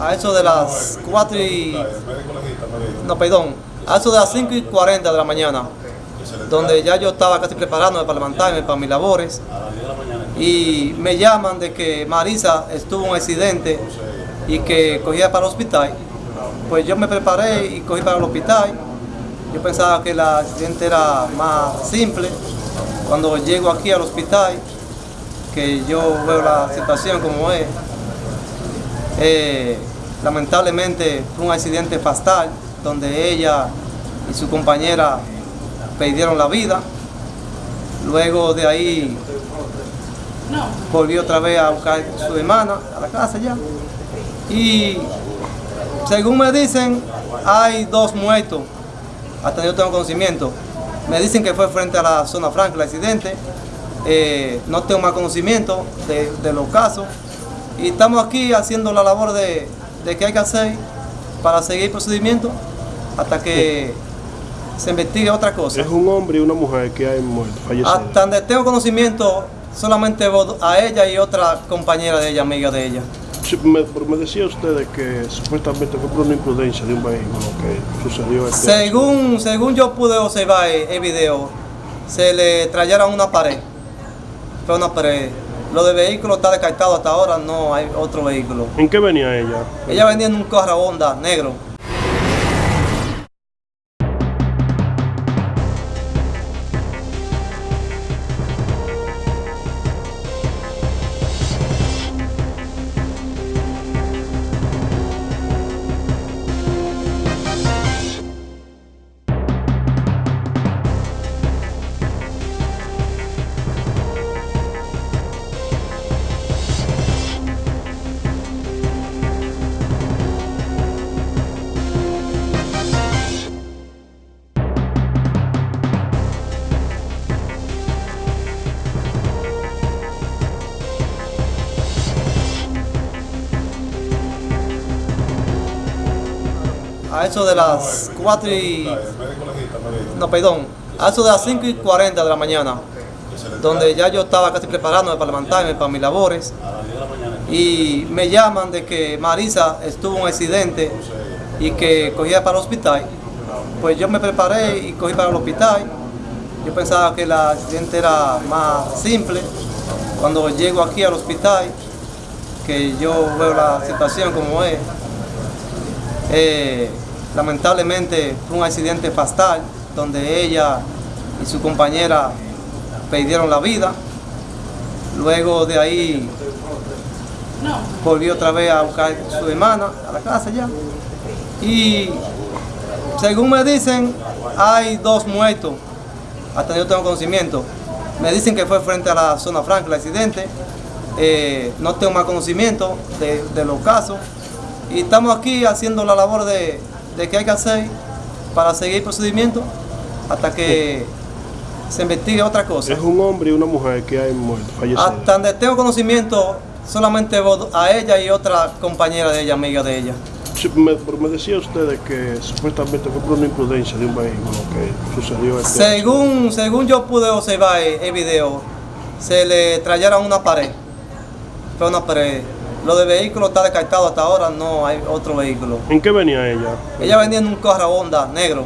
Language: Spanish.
a eso de las 4 y... No, perdón, a eso de las 5 y 40 de la mañana, donde ya yo estaba casi preparándome para levantarme para mis labores, y me llaman de que Marisa estuvo en un accidente y que cogía para el hospital. Pues yo me preparé y cogí para el hospital. Yo pensaba que el accidente era más simple. Cuando llego aquí al hospital, que yo veo la situación como es, eh, lamentablemente fue un accidente fatal donde ella y su compañera perdieron la vida. Luego de ahí volvió otra vez a buscar a su hermana a la casa ya. Y según me dicen, hay dos muertos, hasta yo tengo conocimiento. Me dicen que fue frente a la zona franca el accidente. Eh, no tengo más conocimiento de, los casos. Y estamos aquí haciendo la labor de, de que hay que hacer para seguir el procedimiento hasta que se investigue otra cosa. Es un hombre y una mujer que hay muerto, fallecido. Hasta donde tengo conocimiento, solamente a ella y otra compañera de ella, amiga de ella. me, decía usted que supuestamente fue por una imprudencia de un vehículo que sucedió este según Según yo pude observar el video, se le trajeron una pared. Fue una pared. Lo de vehículo está descartado hasta ahora, no hay otro vehículo. ¿En qué venía ella? Ella venía en un carro Honda negro. A eso de las 4 y... No, perdón, a eso de las 5 y 40 de la mañana, donde ya yo estaba casi preparándome para levantarme para mis labores, y me llaman de que Marisa estuvo en un accidente y que cogía para el hospital. Pues yo me preparé y cogí para el hospital. Yo pensaba que el accidente era más simple. Cuando llego aquí al hospital, que yo veo la situación como es, eh, Lamentablemente fue un accidente fatal donde ella y su compañera perdieron la vida. Luego de ahí volvió otra vez a buscar a su hermana a la casa ya. Y según me dicen, hay dos muertos, hasta yo tengo conocimiento. Me dicen que fue frente a la zona franca el accidente. Eh, no tengo más conocimiento de, de los casos. Y estamos aquí haciendo la labor de, de qué hay que hacer para seguir el procedimiento hasta que se investigue otra cosa. Es un hombre y una mujer que hay muerto, fallecido. Hasta donde tengo conocimiento, solamente a ella y otra compañera de ella, amiga de ella. me, decía usted que supuestamente fue por una imprudencia de un vehículo que sucedió este según, según yo pude observar el video, se le trajeron una pared. Fue una pared lo de vehículo está descartado hasta ahora, no hay otro vehículo. ¿En qué venía ella? Ella venía en un carro Honda negro.